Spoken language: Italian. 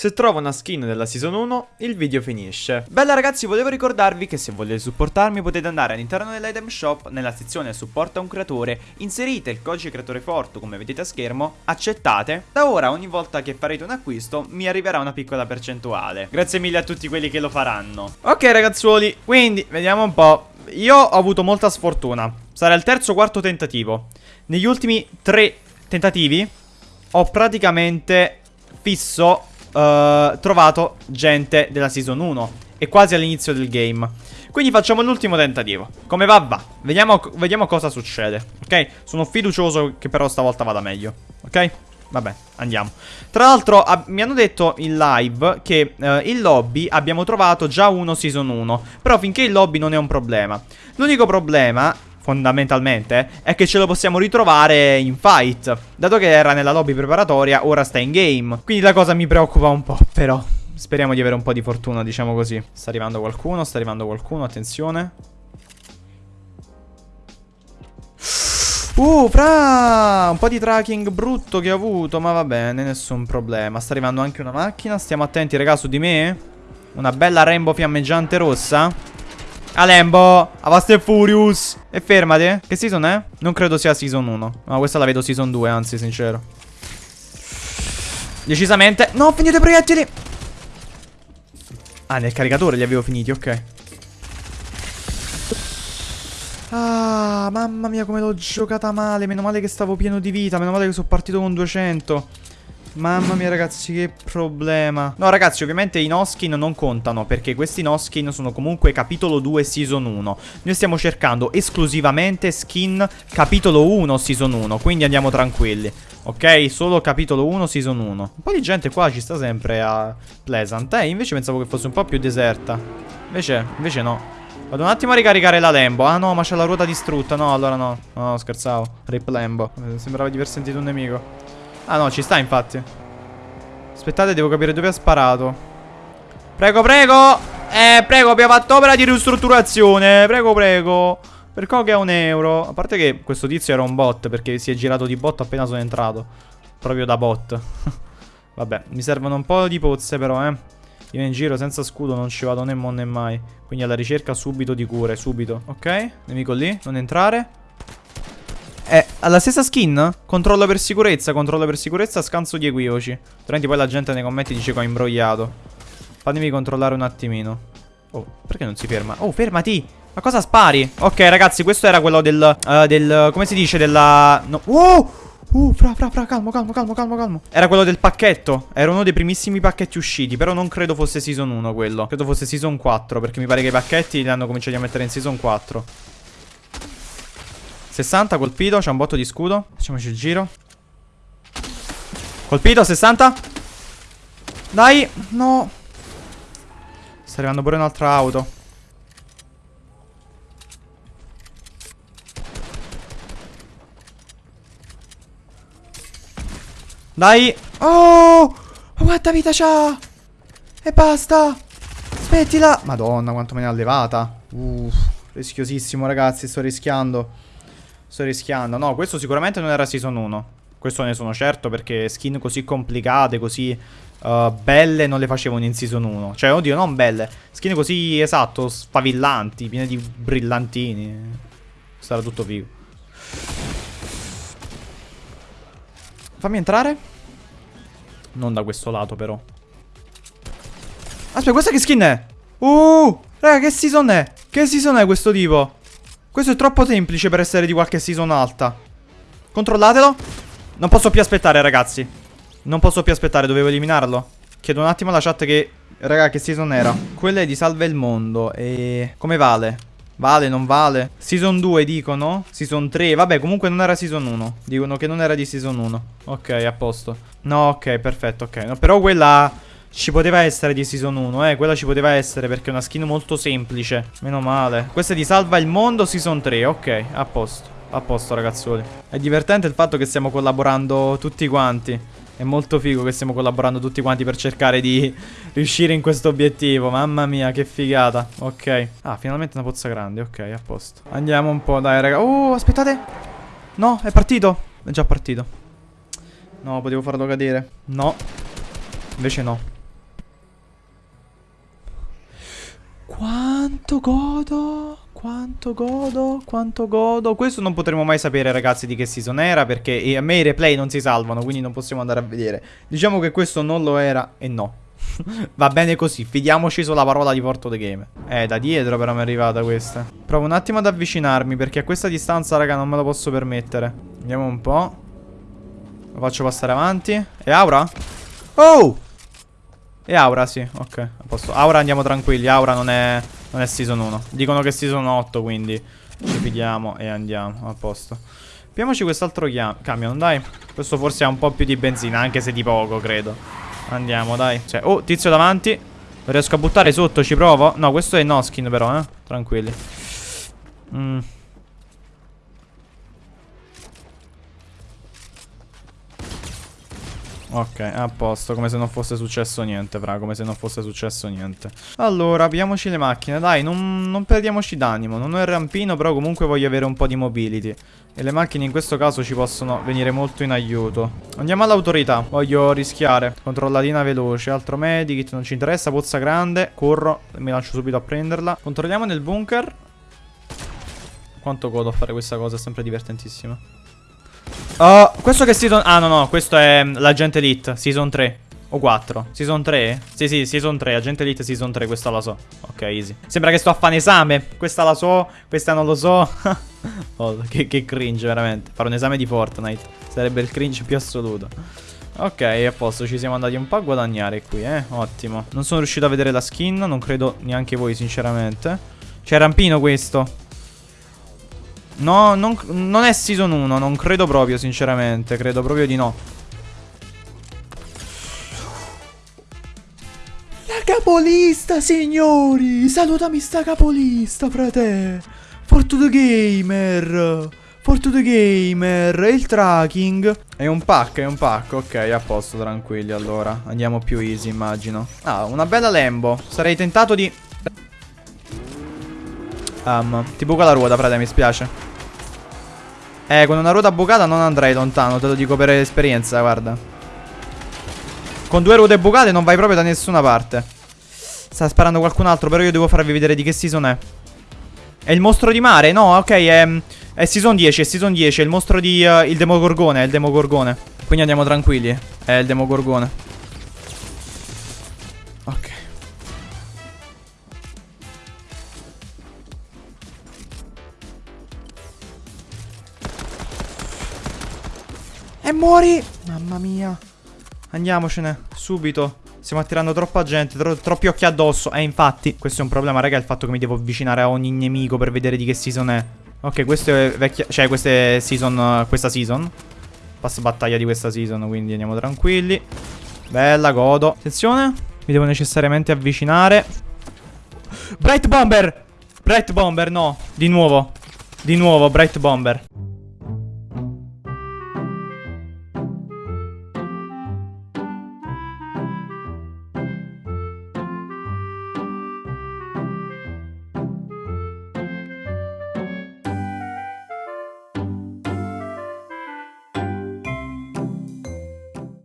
Se trovo una skin della season 1, il video finisce. Bella ragazzi, volevo ricordarvi che se volete supportarmi potete andare all'interno dell'item shop, nella sezione supporta un creatore, inserite il codice creatore forte come vedete a schermo, accettate. Da ora ogni volta che farete un acquisto mi arriverà una piccola percentuale. Grazie mille a tutti quelli che lo faranno. Ok ragazzuoli, quindi vediamo un po'. Io ho avuto molta sfortuna. Sarà il terzo o quarto tentativo. Negli ultimi tre tentativi ho praticamente fisso uh, trovato gente della season 1 e quasi all'inizio del game. Quindi facciamo l'ultimo tentativo. Come va va. Vediamo, vediamo cosa succede. Ok? Sono fiducioso che però stavolta vada meglio. Ok? Vabbè, andiamo. Tra l'altro mi hanno detto in live che uh, il lobby abbiamo trovato già uno season 1. Però finché il lobby non è un problema. L'unico problema fondamentalmente, è che ce lo possiamo ritrovare in fight. Dato che era nella lobby preparatoria, ora sta in game. Quindi la cosa mi preoccupa un po', però. Speriamo di avere un po' di fortuna, diciamo così. Sta arrivando qualcuno, sta arrivando qualcuno, attenzione. Uh, fra! Un po' di tracking brutto che ho avuto, ma va bene, nessun problema. Sta arrivando anche una macchina, stiamo attenti, raga, su di me. Una bella rainbow fiammeggiante rossa. Alembo, Avast e Furious. E fermate. Che season è? Non credo sia season 1. No, questa la vedo season 2, anzi, sincero. Decisamente. No, finite i proiettili. Ah, nel caricatore li avevo finiti, ok. Ah, mamma mia come l'ho giocata male Meno male che stavo pieno di vita Meno male che sono partito con 200 Mamma mia ragazzi che problema. No ragazzi ovviamente i no skin non contano Perché questi no skin sono comunque capitolo 2 season 1 Noi stiamo cercando esclusivamente skin capitolo 1 season 1 Quindi andiamo tranquilli. Ok? Solo capitolo 1 season 1 Un po' di gente qua ci sta sempre a Pleasant Eh? Invece pensavo che fosse un po' più deserta. Invece, invece no. Vado un attimo a ricaricare la Lambo. Ah no ma c'è la ruota distrutta. No allora no. No scherzavo. Rip Lambo. Sembrava di aver sentito un nemico Ah no, ci sta infatti. Aspettate, devo capire dove ha sparato. Prego, prego. Eh, prego, abbiamo fatto opera di ristrutturazione. Prego, prego. Per che è un euro. A parte che questo tizio era un bot perché si è girato di bot appena sono entrato. Proprio da bot. Vabbè, mi servono un po' di pozze però, eh. Io in giro senza scudo non ci vado né mo né mai. Quindi alla ricerca subito di cure, subito. Ok, nemico lì, non entrare. È alla stessa skin? Controllo per sicurezza, controllo per sicurezza, scanso di equivoci. Altrimenti poi la gente nei commenti dice che ho imbrogliato. Fatemi controllare un attimino. Oh, perché non si ferma? Oh, fermati! Ma cosa spari? Ok, ragazzi, questo era quello del... Uh, del... Come si dice? Della... No. Oh! Uh, fra, fra, fra, calmo, calmo, calmo, calmo, calmo. Era quello del pacchetto. Era uno dei primissimi pacchetti usciti. Però non credo fosse season 1 quello. Credo fosse season 4. Perché mi pare che i pacchetti li hanno cominciati a mettere in season 4. 60 colpito, c'è un botto di scudo. Facciamoci il giro. Colpito, 60 Dai, no. Sta arrivando pure un'altra auto. Dai. Oh quanta vita c'ha. E basta. Smettila Madonna quanto me ne ha levata Uff Rischiosissimo ragazzi sto rischiando Sto rischiando. No, questo sicuramente non era Season 1. Questo ne sono certo perché skin così complicate, così uh, belle non le facevano in Season 1. Cioè, oddio, non belle. Skin così, esatto, spavillanti, piene di brillantini. Sarà tutto figo. Fammi entrare. Non da questo lato, però. Aspetta, questa che skin è? Uh, raga, che season è? Che season è questo tipo? Questo è troppo semplice per essere di qualche season alta. Controllatelo. Non posso più aspettare, ragazzi. Non posso più aspettare, dovevo eliminarlo. Chiedo un attimo alla chat che... Raga, che season era? Quella è di Salve il Mondo. E... Come vale? Vale, non vale? Season 2 dicono? Season 3? Vabbè, comunque non era season 1. Dicono che non era di season 1. Ok, a posto. No, ok, perfetto, ok. No, però quella... Ci poteva essere di Season 1, eh, quella ci poteva essere perché è una skin molto semplice. Meno male. Questa è di Salva il Mondo Season 3, ok, a posto. A posto ragazzuoli. È divertente il fatto che stiamo collaborando tutti quanti. È molto figo che stiamo collaborando tutti quanti per cercare di riuscire in questo obiettivo. Mamma mia, che figata. Ok. Ah, finalmente una pozza grande. Ok, a posto. Andiamo un po', dai, raga. Oh, aspettate. No, è partito. È già partito. No, potevo farlo cadere. No. Invece no. Quanto godo? Quanto godo? Quanto godo? Questo non potremo mai sapere, ragazzi, di che season era. Perché a me i replay non si salvano. Quindi non possiamo andare a vedere. Diciamo che questo non lo era e no. Va bene così, fidiamoci sulla parola di Porto The Game. Eh, da dietro però mi è arrivata questa. Provo un attimo ad avvicinarmi perché a questa distanza, raga, non me lo posso permettere. Vediamo un po'. Lo faccio passare avanti. E Aura? Oh! E Aura, sì, ok. A posto. Aura andiamo tranquilli, Aura non è, non è season 1. Dicono che season 8, quindi ci fidiamo e andiamo, a posto. Piamoci quest'altro camion, dai. Questo forse ha un po' più di benzina, anche se di poco, credo. Andiamo, dai. Cioè, oh, tizio davanti. Lo riesco a buttare sotto, ci provo. No, questo è Noskin però, eh. Tranquilli. Mm. Ok, a posto, come se non fosse successo niente, fra, come se non fosse successo niente. Allora, apriamoci le macchine, dai, non, non perdiamoci d'animo. Non ho il rampino, però comunque voglio avere un po' di mobility. E le macchine in questo caso ci possono venire molto in aiuto. Andiamo all'autorità, voglio rischiare. Controllatina veloce, altro medikit, non ci interessa, pozza grande, corro, mi lancio subito a prenderla. Controlliamo nel bunker. Quanto godo a fare questa cosa, è sempre divertentissima. Uh, questo che season... Ah, no, no, questo è mm, l'agente elite, season 3. O 4. Season 3? Sì, sì, season 3. Agente elite season 3, questa la so. Ok, easy. Sembra che sto a fare un esame. Questa la so, questa non lo so. oh, che, che cringe, veramente. Fare un esame di Fortnite. Sarebbe il cringe più assoluto. Ok, a posto, ci siamo andati un po' a guadagnare qui, eh. Ottimo. Non sono riuscito a vedere la skin, non credo neanche voi, sinceramente. C'è rampino questo. No, non, non è season 1, non credo proprio, sinceramente. Credo proprio di no. La capolista, signori! Salutami sta capolista, frate! Fortune Gamer! Fortune Gamer! Il tracking! È un pack, è un pack. Ok, a posto, tranquilli, allora. Andiamo più easy, immagino. Ah, una bella Lambo. Sarei tentato di... Um, ti buca la ruota, frate, mi spiace. Eh, con una ruota bucata non andrei lontano, te lo dico per esperienza, guarda. Con due ruote bucate non vai proprio da nessuna parte. Sta sparando qualcun altro, però io devo farvi vedere di che season è. È il mostro di mare? No, ok, è, è season 10, è season 10, è il mostro di... Uh, il demogorgone, è il demogorgone. Quindi andiamo tranquilli, è il demogorgone. E muori! Mamma mia. Andiamocene, subito. Stiamo attirando troppa gente, tro troppi occhi addosso. E infatti, questo è un problema, raga, il fatto che mi devo avvicinare a ogni nemico per vedere di che season è. Ok, questo è vecchia... Cioè, questa è season... questa season. Pass battaglia di questa season, quindi andiamo tranquilli. Bella, godo. Attenzione. Mi devo necessariamente avvicinare. Bright Bomber! Bright Bomber, no. Di nuovo. Di nuovo, Bright Bomber.